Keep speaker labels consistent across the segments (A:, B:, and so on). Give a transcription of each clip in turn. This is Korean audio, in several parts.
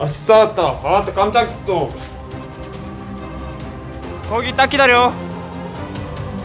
A: 아싸 왔다. 아따 깜짝 있어.
B: 거기 딱 기다려.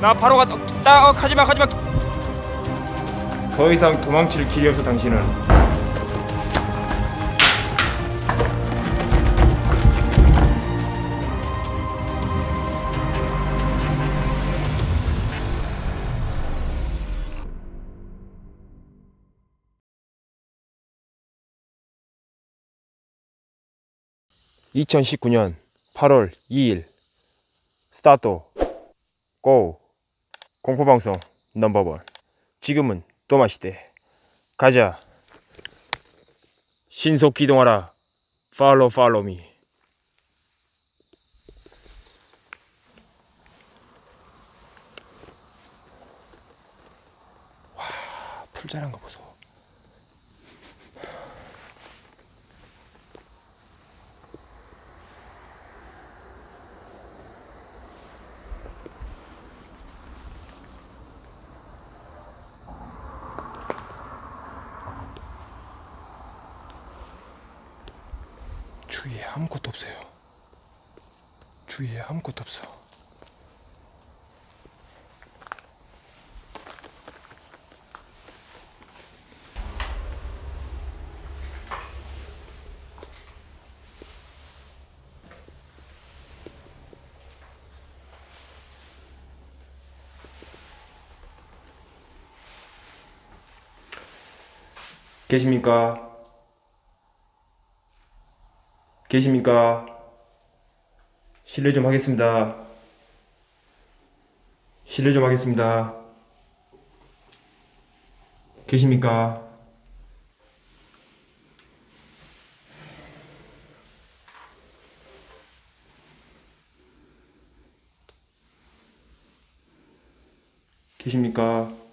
B: 나 바로 갔다 딱 어, 가지마 가지마.
A: 더 이상 도망칠 길이 없어 당신은 (2019년 8월 2일) 스타트. 고. 공포방송 넘버원. 지금은 또 마시대. 가자. 신속 기동하라. 팔로 팔로미. 와 풀자란 거 보소 주위에 아무것도 없어요 주위에 아무것도 없어 계십니까? 계십니까? 실례 좀 하겠습니다. 실례 좀 하겠습니다. 계십니까? 계십니까?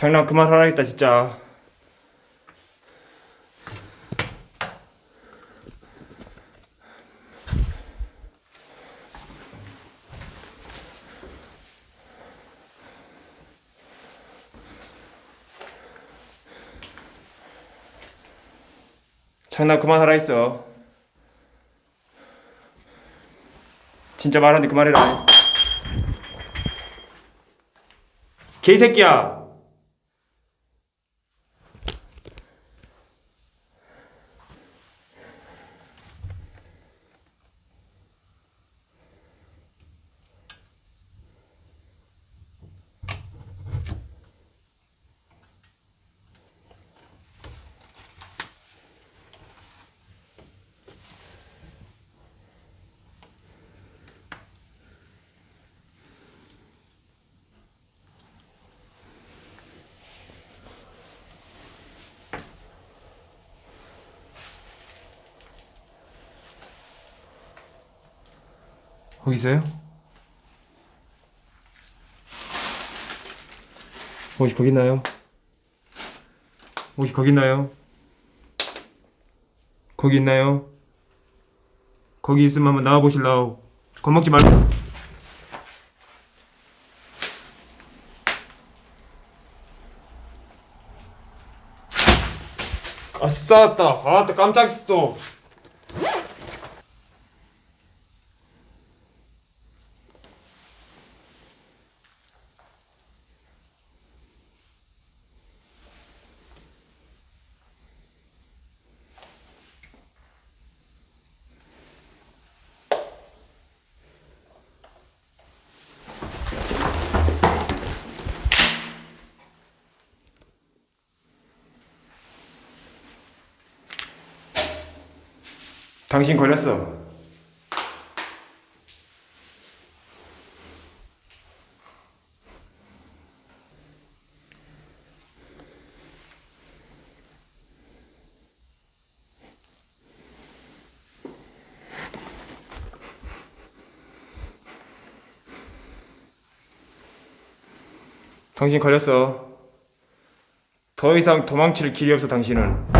A: 장난 그만하라겠다 진짜. 장난 그만하라 했어. 진짜 말하는데 그만해라. 개새끼야 거기 있어요? 혹시 거기 있나요? 혹시 거기 있나요? 거기 있나요? 거기 있으면 한번 나와 보실라우. 겁먹지 말고. 아싸, 다 아, 또 깜짝 있어. 당신 걸렸어. 당신 걸렸어. 더 이상 도망칠 길이 없어 당신은.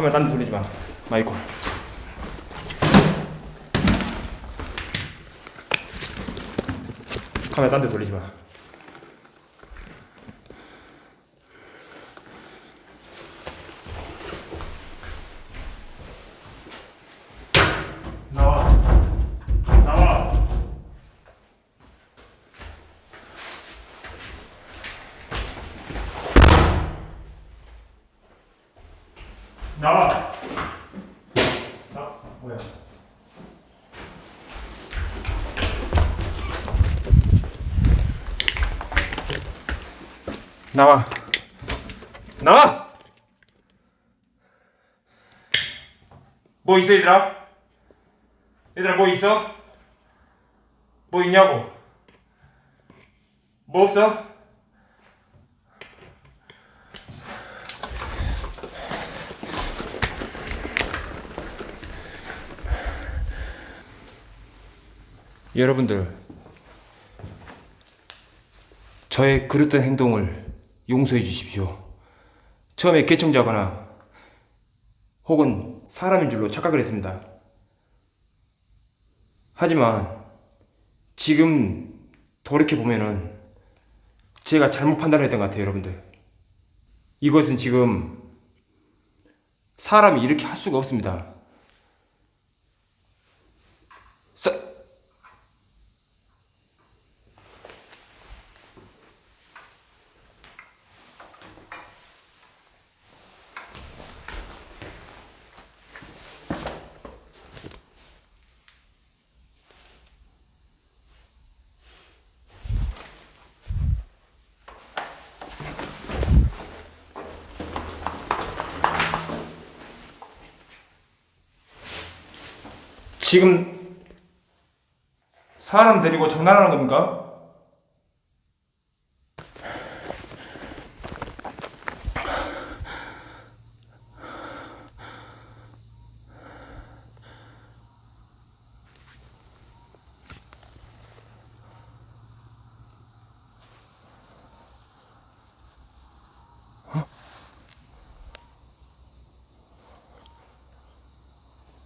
A: 카메라 딴데 돌리지 마. 마이콜. 카메라 딴데 돌리지 마. 나와. 나와. 나와. 나 뭐야? 나와. 나와. 뭐 있어 얘들아? 얘들아 뭐 있어? 뭐 있냐고? 뭐 없어? 여러분들 저의 그릇된 행동을 용서해 주십시오. 처음에 개청자거나 혹은 사람인 줄로 착각을 했습니다. 하지만 지금 돌이켜 보면은 제가 잘못 판단했던 것 같아요, 여러분들. 이것은 지금 사람이 이렇게 할 수가 없습니다. 사, 지금 사람 데리고 장난하는 겁니까?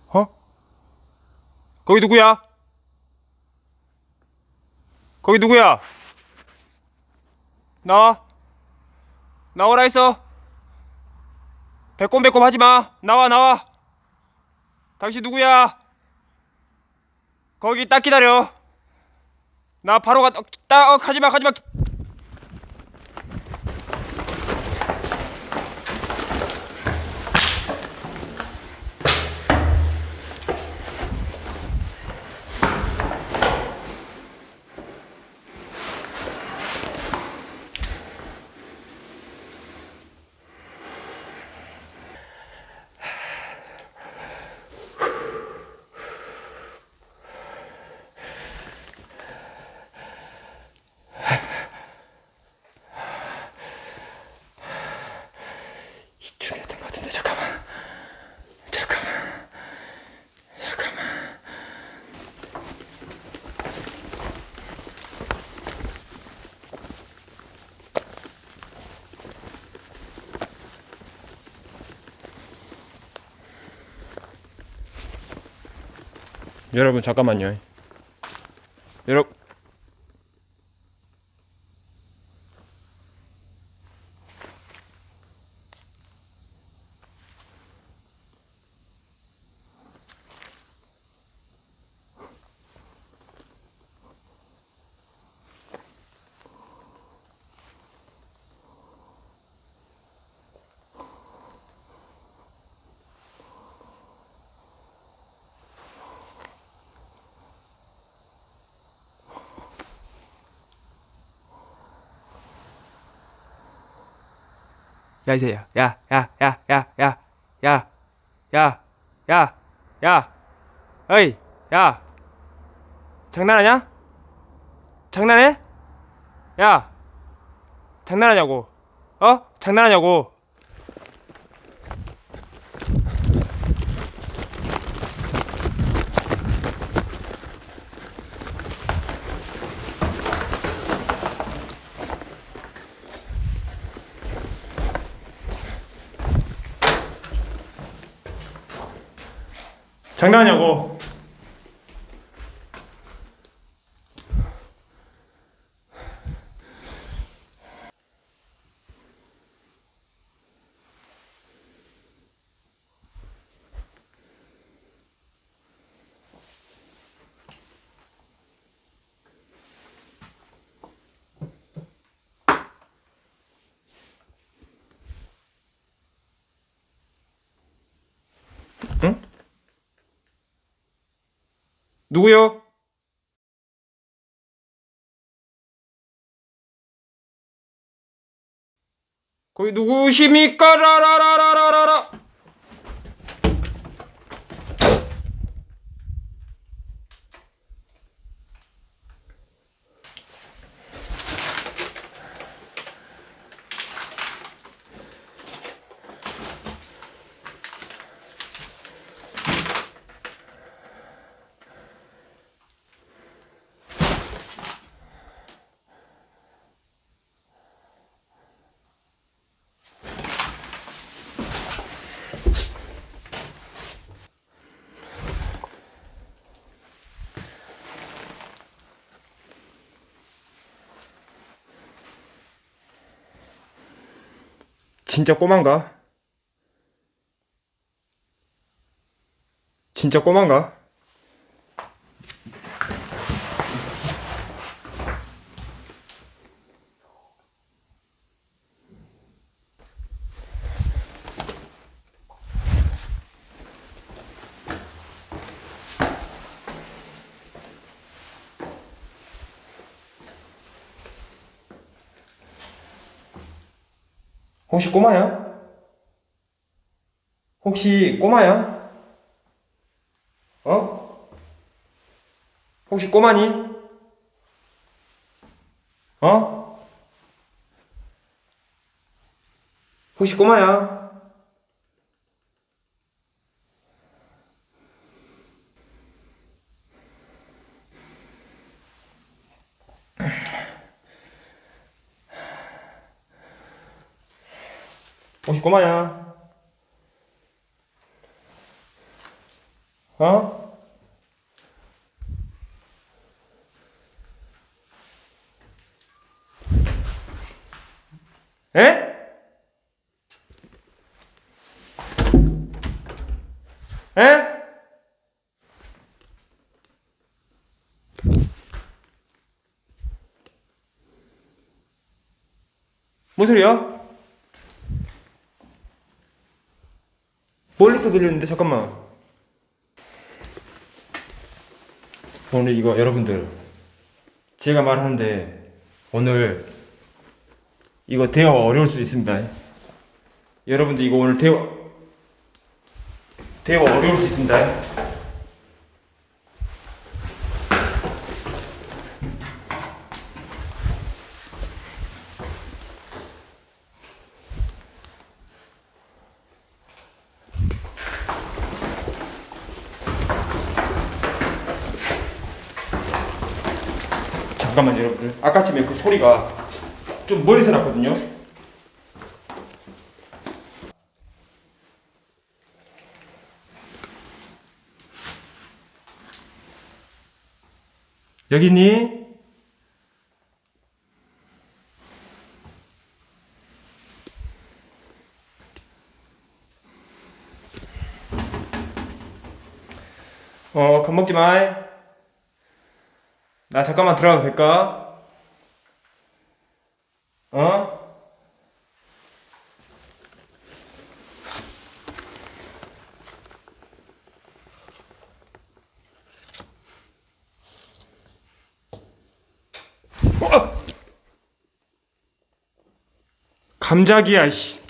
A: 어? 거기 누구야? 거기 누구야? 나와. 나오라 했어. 배꼽배꼽 하지 마. 나와 나와. 당신 누구야? 거기 딱 기다려. 나 바로 가. 딱 어, 가지 마 가지 마. 이쪽이었던 것 같은데 잠깐만. 잠깐만. 잠깐만.
C: 여러분 잠깐만요. 여러분
A: 야 이제 야 야 야 야 야 야 야 야 야 야 어이 야 장난하냐? 장난해? 야 장난하냐고 어? 장난하냐고 장난하냐고 누구요? 거기 누구십니까? 라라라라라라. 진짜 꼬만가? 진짜 꼬만가? 혹시 꼬마야? 혹시 꼬마야? 어? 혹시 꼬마니? 어? 혹시 꼬마야? 혹시 꼬마야? 어? 에? 에? 뭔 소리야? 멀리서 들리는데? 잠깐만. 오늘 이거 여러분들 제가 말하는데 오늘 이거 대화 어려울 수 있습니다. 여러분들 이거 오늘 대화 대화 어려울 수 있습니다 잠깐만요 여러분들 아까쯤에 그 소리가 좀 멀리서 났거든요 여기 있니? 어, 겁먹지 마. 나 잠깐만 들어가도 될까? 어? 어! 감작이야, 씨.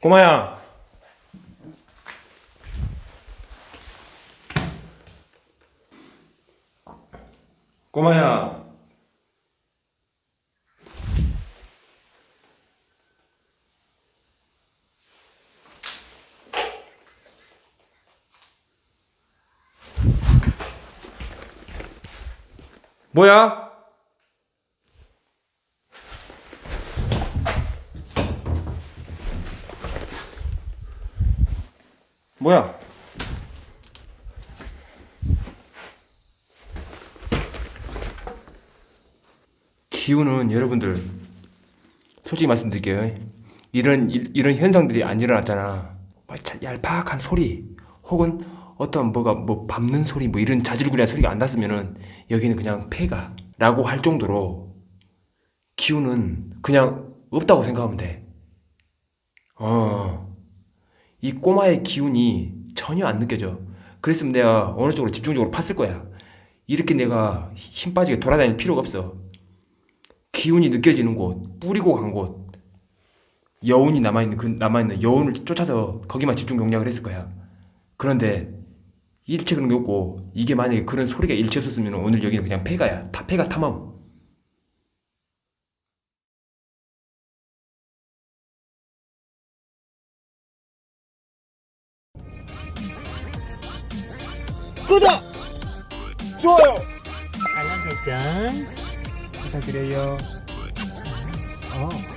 A: 꼬마야. 꼬마야. 뭐야? 뭐야? 기운은 여러분들 솔직히 말씀드릴게요. 이런 일- 이런 현상들이 안 일어났잖아. 뭐 자- 얄팍한 소리 혹은 어떤 뭐가 뭐 밟는 소리 뭐 이런 자질구레한 소리가 안 났으면은 여기는 그냥 폐가 라고 할 정도로 기운은 그냥 없다고 생각하면 돼. 어. 이 꼬마의 기운이 전혀 안 느껴져. 그랬으면 내가 어느 쪽으로 집중적으로 팠을 거야. 이렇게 내가 힘 빠지게 돌아다닐 필요가 없어. 기운이 느껴지는 곳, 뿌리고 간 곳, 여운이 남아있는 그 남아있는 여운을 쫓아서 거기만 집중 공략을 했을 거야. 그런데 일체 그런 게 없고 이게 만약에 그런 소리가 일체 없었으면 오늘 여기는 그냥 폐가야. 다 폐가 탐험.
B: 구독, 좋아요.
D: 알람 설정 부탁드려요. 어.